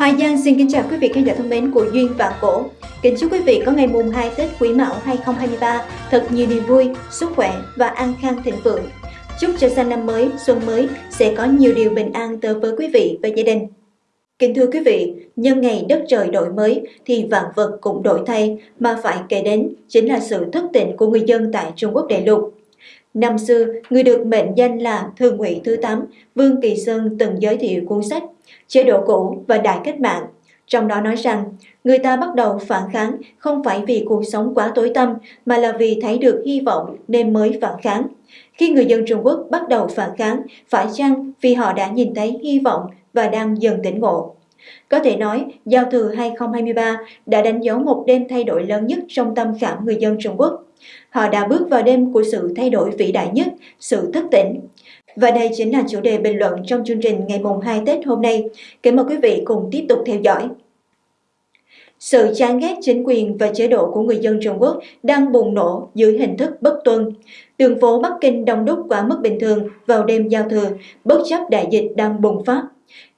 Hoài Giang xin kính chào quý vị khán giả thân mến của Duyên Vạn Cổ. Kính chúc quý vị có ngày mùng 2 Tết Quý Mão 2023 thật nhiều niềm vui, sức khỏe và an khang thịnh vượng. Chúc cho sang năm mới, xuân mới sẽ có nhiều điều bình an tới với quý vị và gia đình. Kính thưa quý vị, nhân ngày đất trời đổi mới thì vạn vật cũng đổi thay mà phải kể đến chính là sự thức tỉnh của người dân tại Trung Quốc đại lục. Năm xưa, người được mệnh danh là Thường ủy thứ 8, Vương Kỳ Sơn từng giới thiệu cuốn sách Chế độ cũ và Đại cách mạng. Trong đó nói rằng, người ta bắt đầu phản kháng không phải vì cuộc sống quá tối tăm mà là vì thấy được hy vọng nên mới phản kháng. Khi người dân Trung Quốc bắt đầu phản kháng, phải chăng vì họ đã nhìn thấy hy vọng và đang dần tỉnh ngộ? Có thể nói, Giao thừa 2023 đã đánh dấu một đêm thay đổi lớn nhất trong tâm khảm người dân Trung Quốc. Họ đã bước vào đêm của sự thay đổi vĩ đại nhất, sự thức tỉnh. Và đây chính là chủ đề bình luận trong chương trình ngày mùng 2 Tết hôm nay. Kính mời quý vị cùng tiếp tục theo dõi. Sự chán ghét chính quyền và chế độ của người dân Trung Quốc đang bùng nổ dưới hình thức bất tuân. Đường phố Bắc Kinh đông đúc quá mức bình thường vào đêm giao thừa, bất chấp đại dịch đang bùng phát.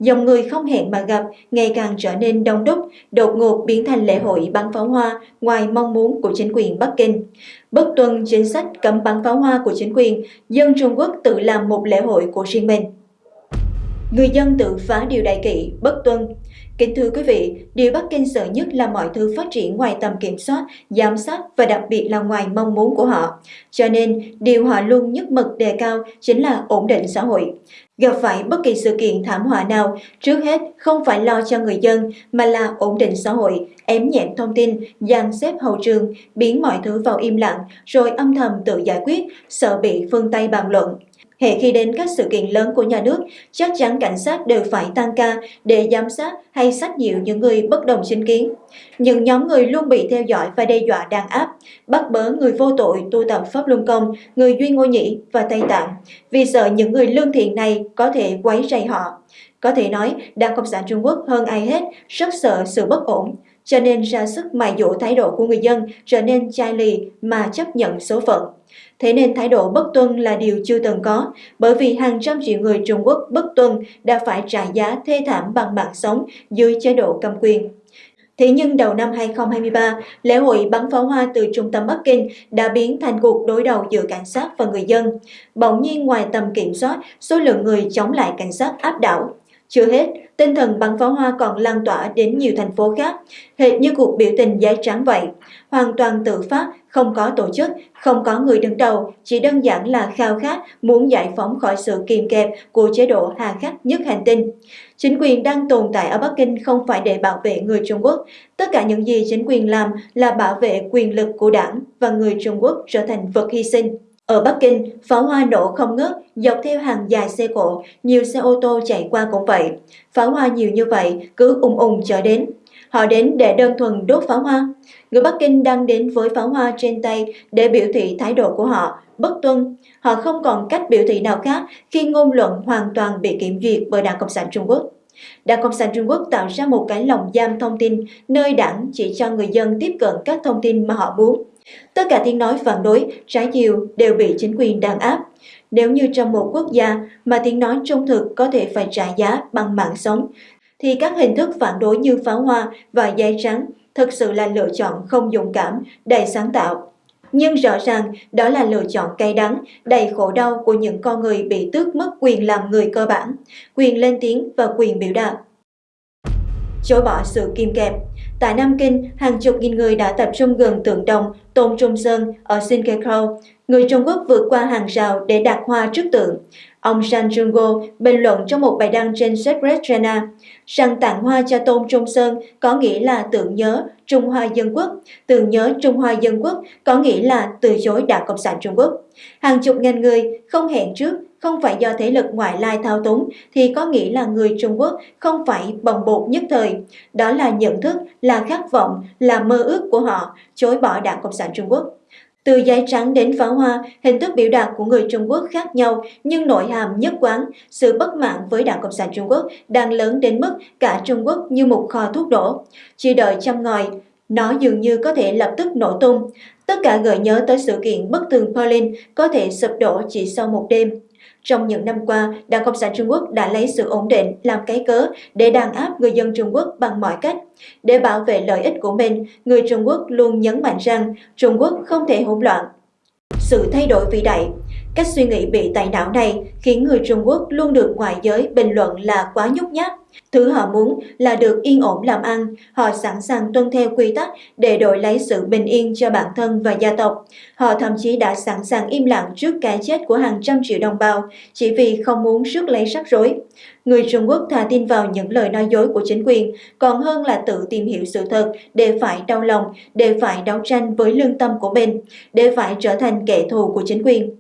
Dòng người không hẹn mà gặp ngày càng trở nên đông đúc, đột ngột biến thành lễ hội bắn pháo hoa ngoài mong muốn của chính quyền Bắc Kinh. Bất tuân chính sách cấm bắn pháo hoa của chính quyền, dân Trung Quốc tự làm một lễ hội của riêng mình. Người dân tự phá điều đại kỵ, bất tuân. Kính thưa quý vị, điều Bắc Kinh sợ nhất là mọi thứ phát triển ngoài tầm kiểm soát, giám sát và đặc biệt là ngoài mong muốn của họ. Cho nên, điều họ luôn nhất mực đề cao chính là ổn định xã hội. Gặp phải bất kỳ sự kiện thảm họa nào, trước hết không phải lo cho người dân mà là ổn định xã hội, ém nhẹm thông tin, dàn xếp hậu trường, biến mọi thứ vào im lặng rồi âm thầm tự giải quyết, sợ bị phương Tây bàn luận. Hệ khi đến các sự kiện lớn của nhà nước, chắc chắn cảnh sát đều phải tăng ca để giám sát hay sách dịu những người bất đồng chính kiến. Những nhóm người luôn bị theo dõi và đe dọa đàn áp, bắt bớ người vô tội tu tập Pháp Luân Công, người Duy Ngô Nhĩ và Tây Tạng, vì sợ những người lương thiện này có thể quấy rầy họ. Có thể nói, Đảng Cộng sản Trung Quốc hơn ai hết rất sợ sự bất ổn, cho nên ra sức mài dỗ thái độ của người dân trở nên chai lì mà chấp nhận số phận. Thế nên thái độ bất tuân là điều chưa từng có, bởi vì hàng trăm triệu người Trung Quốc bất tuân đã phải trả giá thê thảm bằng mạng sống dưới chế độ cầm quyền. Thế nhưng đầu năm 2023, lễ hội bắn pháo hoa từ trung tâm Bắc Kinh đã biến thành cuộc đối đầu giữa cảnh sát và người dân. Bỗng nhiên ngoài tầm kiểm soát, số lượng người chống lại cảnh sát áp đảo. Chưa hết, tinh thần bắn pháo hoa còn lan tỏa đến nhiều thành phố khác, hệt như cuộc biểu tình giấy trắng vậy. Hoàn toàn tự phát, không có tổ chức, không có người đứng đầu, chỉ đơn giản là khao khát muốn giải phóng khỏi sự kìm kẹp của chế độ hà khắc nhất hành tinh. Chính quyền đang tồn tại ở Bắc Kinh không phải để bảo vệ người Trung Quốc. Tất cả những gì chính quyền làm là bảo vệ quyền lực của đảng và người Trung Quốc trở thành vật hy sinh. Ở Bắc Kinh, pháo hoa nổ không ngớt, dọc theo hàng dài xe cộ, nhiều xe ô tô chạy qua cũng vậy. Pháo hoa nhiều như vậy, cứ ung ung chở đến. Họ đến để đơn thuần đốt pháo hoa. Người Bắc Kinh đang đến với pháo hoa trên tay để biểu thị thái độ của họ, bất tuân. Họ không còn cách biểu thị nào khác khi ngôn luận hoàn toàn bị kiểm duyệt bởi Đảng Cộng sản Trung Quốc. Đảng Cộng sản Trung Quốc tạo ra một cái lồng giam thông tin nơi đảng chỉ cho người dân tiếp cận các thông tin mà họ muốn. Tất cả tiếng nói phản đối, trái chiều đều bị chính quyền đàn áp. Nếu như trong một quốc gia mà tiếng nói trung thực có thể phải trả giá bằng mạng sống, thì các hình thức phản đối như pháo hoa và giấy trắng thực sự là lựa chọn không dũng cảm, đầy sáng tạo. Nhưng rõ ràng đó là lựa chọn cay đắng, đầy khổ đau của những con người bị tước mất quyền làm người cơ bản, quyền lên tiếng và quyền biểu đạt. Chối bỏ sự kim kẹp Tại Nam Kinh, hàng chục nghìn người đã tập trung gần tượng đồng Tôn Trung Sơn ở Sinkekro. Người Trung Quốc vượt qua hàng rào để đặt hoa trước tượng. Ông San Jungo bình luận trong một bài đăng trên Secret China rằng tặng hoa cho Tôn Trung Sơn có nghĩa là tưởng nhớ Trung Hoa Dân Quốc, tưởng nhớ Trung Hoa Dân Quốc có nghĩa là từ chối Đảng Cộng sản Trung Quốc. Hàng chục ngàn người không hẹn trước không phải do thế lực ngoại lai thao túng thì có nghĩa là người Trung Quốc không phải bồng bột nhất thời. Đó là nhận thức, là khát vọng, là mơ ước của họ, chối bỏ Đảng Cộng sản Trung Quốc. Từ giấy trắng đến pháo hoa, hình thức biểu đạt của người Trung Quốc khác nhau nhưng nội hàm nhất quán, sự bất mãn với Đảng Cộng sản Trung Quốc đang lớn đến mức cả Trung Quốc như một kho thuốc nổ. Chỉ đợi chăm ngòi, nó dường như có thể lập tức nổ tung. Tất cả gợi nhớ tới sự kiện bất tường Berlin có thể sụp đổ chỉ sau một đêm. Trong những năm qua, Đảng Cộng sản Trung Quốc đã lấy sự ổn định làm cái cớ để đàn áp người dân Trung Quốc bằng mọi cách. Để bảo vệ lợi ích của mình, người Trung Quốc luôn nhấn mạnh rằng Trung Quốc không thể hỗn loạn. Sự thay đổi vĩ đại Cách suy nghĩ bị tẩy não này khiến người Trung Quốc luôn được ngoại giới bình luận là quá nhút nhát. Thứ họ muốn là được yên ổn làm ăn, họ sẵn sàng tuân theo quy tắc để đổi lấy sự bình yên cho bản thân và gia tộc. Họ thậm chí đã sẵn sàng im lặng trước cái chết của hàng trăm triệu đồng bào chỉ vì không muốn rước lấy rắc rối. Người Trung Quốc thà tin vào những lời nói dối của chính quyền còn hơn là tự tìm hiểu sự thật để phải đau lòng, để phải đấu tranh với lương tâm của mình, để phải trở thành kẻ thù của chính quyền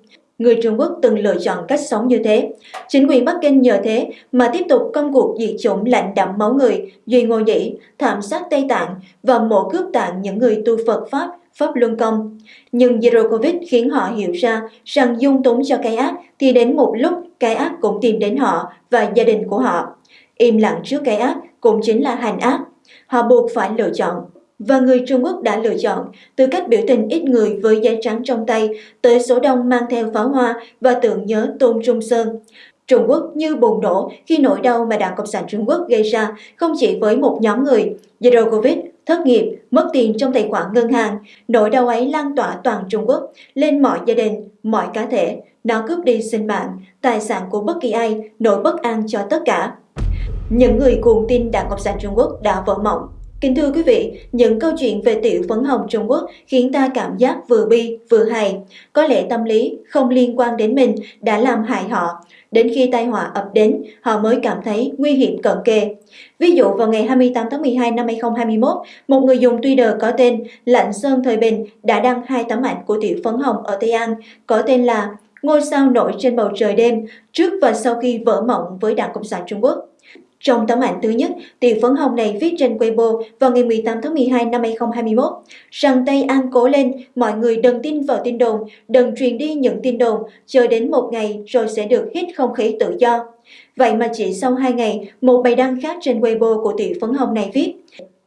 người Trung Quốc từng lựa chọn cách sống như thế. Chính quyền Bắc Kinh nhờ thế mà tiếp tục công cuộc diệt chủng lạnh đẫm máu người, duy ngô nhĩ, thảm sát Tây Tạng và mổ cướp tạng những người tu Phật Pháp, Pháp Luân Công. Nhưng Zero Covid khiến họ hiểu ra rằng dung túng cho cái ác thì đến một lúc cái ác cũng tìm đến họ và gia đình của họ. Im lặng trước cái ác cũng chính là hành ác. Họ buộc phải lựa chọn và người Trung Quốc đã lựa chọn từ cách biểu tình ít người với giấy trắng trong tay tới số đông mang theo pháo hoa và tưởng nhớ Tôn Trung Sơn. Trung Quốc như bùng nổ khi nỗi đau mà Đảng Cộng sản Trung Quốc gây ra không chỉ với một nhóm người, Zero Covid, thất nghiệp, mất tiền trong tài khoản ngân hàng, nỗi đau ấy lan tỏa toàn Trung Quốc lên mọi gia đình, mọi cá thể. Nó cướp đi sinh mạng, tài sản của bất kỳ ai, nỗi bất an cho tất cả. Những người cuồng tin Đảng Cộng sản Trung Quốc đã vỡ mộng Kính thưa quý vị, những câu chuyện về tiểu phấn hồng Trung Quốc khiến ta cảm giác vừa bi vừa hài. Có lẽ tâm lý không liên quan đến mình đã làm hại họ. Đến khi tai họa ập đến, họ mới cảm thấy nguy hiểm cận kề. Ví dụ vào ngày 28 tháng 12 năm 2021, một người dùng Twitter có tên Lạnh Sơn Thời Bình đã đăng hai tấm ảnh của tiểu phấn hồng ở Tây An có tên là Ngôi sao nổi trên bầu trời đêm trước và sau khi vỡ mộng với Đảng Cộng sản Trung Quốc. Trong tấm ảnh thứ nhất, Tiền phấn hồng này viết trên Weibo vào ngày 18 tháng 12 năm 2021 rằng Tây An cố lên, mọi người đừng tin vào tin đồn, đừng truyền đi những tin đồn, chờ đến một ngày rồi sẽ được hít không khí tự do. Vậy mà chỉ sau hai ngày, một bài đăng khác trên Weibo của Tiền phấn hồng này viết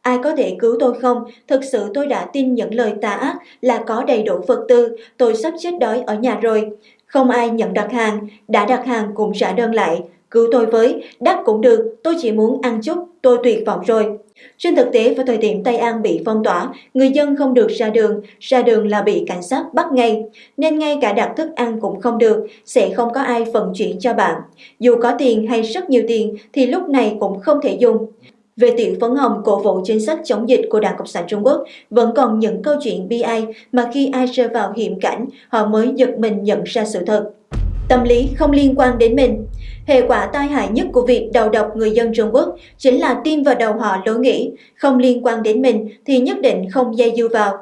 Ai có thể cứu tôi không? Thực sự tôi đã tin những lời tà ác là có đầy đủ vật tư, tôi sắp chết đói ở nhà rồi. Không ai nhận đặt hàng, đã đặt hàng cũng trả đơn lại. Cứu tôi với, đắt cũng được, tôi chỉ muốn ăn chút, tôi tuyệt vọng rồi. Trên thực tế, vào thời điểm Tây An bị phong tỏa, người dân không được ra đường, ra đường là bị cảnh sát bắt ngay, nên ngay cả đặt thức ăn cũng không được, sẽ không có ai vận chuyển cho bạn. Dù có tiền hay rất nhiều tiền thì lúc này cũng không thể dùng. Về tiểu phấn hồng cổ vũ chính sách chống dịch của Đảng Cộng sản Trung Quốc, vẫn còn những câu chuyện bi ai mà khi ai rơi vào hiểm cảnh, họ mới giật mình nhận ra sự thật. Tâm lý không liên quan đến mình. Hệ quả tai hại nhất của việc đầu độc người dân Trung Quốc chính là tiêm vào đầu họ lối nghĩ, không liên quan đến mình thì nhất định không dây dưa vào.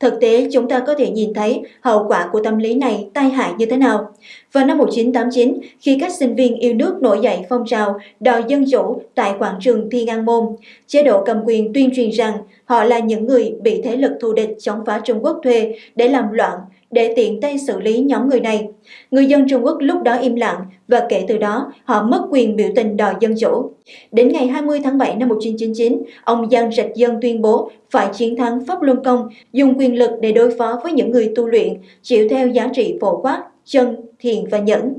Thực tế, chúng ta có thể nhìn thấy hậu quả của tâm lý này tai hại như thế nào. Vào năm 1989, khi các sinh viên yêu nước nổi dậy phong trào đòi dân chủ tại quảng trường Thiên An Môn, chế độ cầm quyền tuyên truyền rằng họ là những người bị thế lực thù địch chống phá Trung Quốc thuê để làm loạn, để tiện tay xử lý nhóm người này. Người dân Trung Quốc lúc đó im lặng và kể từ đó họ mất quyền biểu tình đòi dân chủ. Đến ngày 20 tháng 7 năm 1999, ông Giang Trạch Dân tuyên bố phải chiến thắng Pháp Luân Công, dùng quyền lực để đối phó với những người tu luyện, chịu theo giá trị phổ quát, chân, thiền và nhẫn.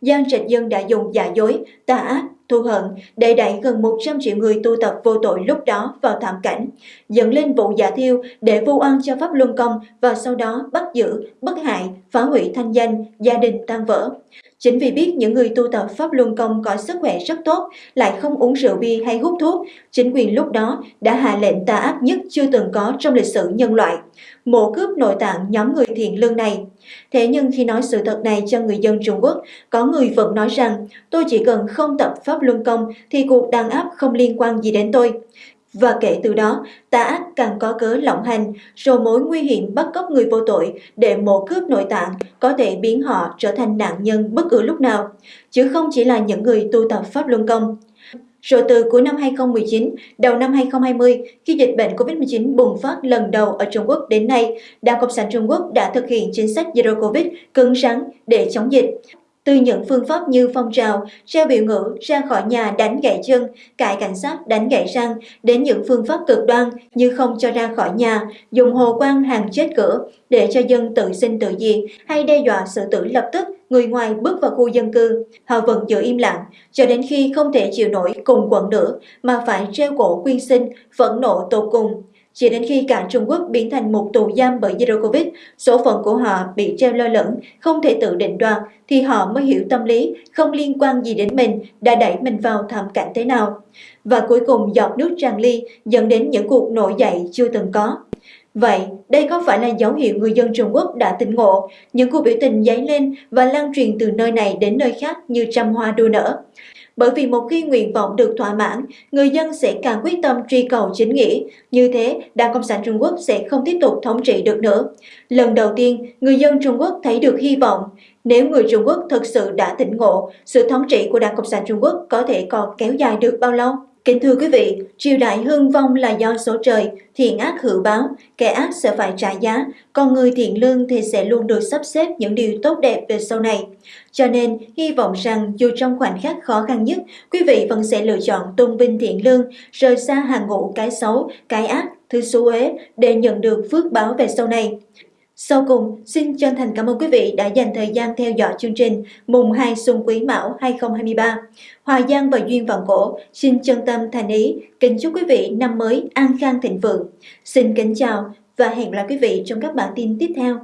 Giang Trạch Dân đã dùng giả dối, tà ác, thù hận để đẩy gần 100 triệu người tu tập vô tội lúc đó vào thảm cảnh, dẫn lên vụ giả thiêu để vu oan cho Pháp Luân Công và sau đó bắt giữ, bất hại, phá hủy thanh danh, gia đình tan vỡ. Chính vì biết những người tu tập Pháp Luân Công có sức khỏe rất tốt, lại không uống rượu bia hay hút thuốc, chính quyền lúc đó đã hạ lệnh tà ác nhất chưa từng có trong lịch sử nhân loại, mổ cướp nội tạng nhóm người thiện lương này. Thế nhưng khi nói sự thật này cho người dân Trung Quốc, có người vẫn nói rằng tôi chỉ cần không tập Pháp Luân Công thì cuộc đàn áp không liên quan gì đến tôi. Và kể từ đó, tà ác càng có cớ lộng hành, rồi mối nguy hiểm bắt cóc người vô tội để mổ cướp nội tạng có thể biến họ trở thành nạn nhân bất cứ lúc nào, chứ không chỉ là những người tu tập Pháp Luân Công. Rồi từ cuối năm 2019, đầu năm 2020, khi dịch bệnh COVID-19 bùng phát lần đầu ở Trung Quốc đến nay, Đảng Cộng sản Trung Quốc đã thực hiện chính sách Zero Covid cứng rắn để chống dịch từ những phương pháp như phong trào, treo biểu ngữ, ra khỏi nhà đánh gãy chân, cãi cảnh sát đánh gãy răng, đến những phương pháp cực đoan như không cho ra khỏi nhà, dùng hồ quang hàng chết cửa để cho dân tự sinh tự diệt hay đe dọa sự tử lập tức người ngoài bước vào khu dân cư. Họ vẫn giữ im lặng cho đến khi không thể chịu nổi cùng quận nữa mà phải treo cổ quyên sinh, phẫn nộ tột cùng. Chỉ đến khi cả Trung Quốc biến thành một tù giam bởi Zero Covid, số phận của họ bị treo lơ lửng, không thể tự định đoạt, thì họ mới hiểu tâm lý không liên quan gì đến mình đã đẩy mình vào thảm cảnh thế nào. Và cuối cùng giọt nước tràn ly dẫn đến những cuộc nổi dậy chưa từng có. Vậy, đây có phải là dấu hiệu người dân Trung Quốc đã tỉnh ngộ, những cuộc biểu tình dấy lên và lan truyền từ nơi này đến nơi khác như trăm hoa đua nở? Bởi vì một khi nguyện vọng được thỏa mãn, người dân sẽ càng quyết tâm truy cầu chính nghĩa. Như thế, Đảng Cộng sản Trung Quốc sẽ không tiếp tục thống trị được nữa. Lần đầu tiên, người dân Trung Quốc thấy được hy vọng. Nếu người Trung Quốc thực sự đã tỉnh ngộ, sự thống trị của Đảng Cộng sản Trung Quốc có thể còn kéo dài được bao lâu? Kính thưa quý vị, triều đại hưng vong là do số trời, thiện ác hữu báo, kẻ ác sẽ phải trả giá, còn người thiện lương thì sẽ luôn được sắp xếp những điều tốt đẹp về sau này. Cho nên, hy vọng rằng dù trong khoảnh khắc khó khăn nhất, quý vị vẫn sẽ lựa chọn tôn vinh thiện lương, rời xa hàng ngũ cái xấu, cái ác, thứ xú uế để nhận được phước báo về sau này. Sau cùng, xin chân thành cảm ơn quý vị đã dành thời gian theo dõi chương trình mùng 2 Xuân Quý Mão 2023. Hòa Giang và Duyên Vọng Cổ xin chân tâm thành ý kính chúc quý vị năm mới an khang thịnh vượng. Xin kính chào và hẹn gặp lại quý vị trong các bản tin tiếp theo.